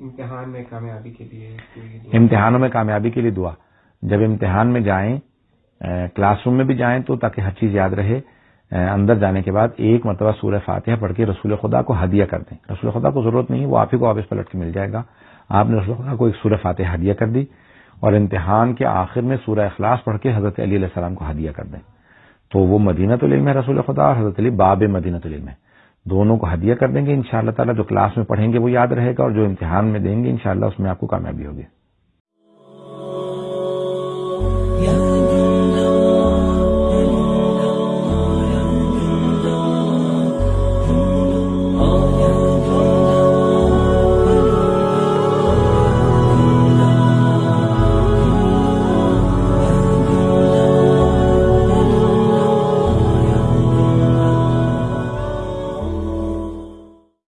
امتحان میں کامیابی کے لیے امتحانوں میں کامیابی کے لیے دعا۔ جب امتحان میں جائیں کلاس روم میں بھی جائیں تو تاکہ ہر چیز یاد رہے۔ اندر جانے کے بعد ایک مرتبہ سورہ فاتحہ پڑھ کے رسول خدا کو ہدیہ کر دیں۔ رسول خدا کو ضرورت نہیں، وہ آپ ہی کو واپس پلٹ کے مل جائے گا۔ آپ نے رسول خدا کو ایک سورہ فاتح ہدیہ کر دی اور امتحان کے آخر میں سورہ اخلاص پڑھ کے حضرت علی علیہ السلام کو ہدیہ کر دیں۔ تو وہ مدینہ العلم ہے رسول خدا اور حضرت علی باب مدینہ العلم ہے۔ دونوں کو ہدیہ کر دیں گے ان شاء اللہ تعالیٰ، جو کلاس میں پڑھیں گے وہ یاد رہے گا اور جو امتحان میں دیں گے ان شاء اللہ اس میں آپ کو کامیابی ہوگی۔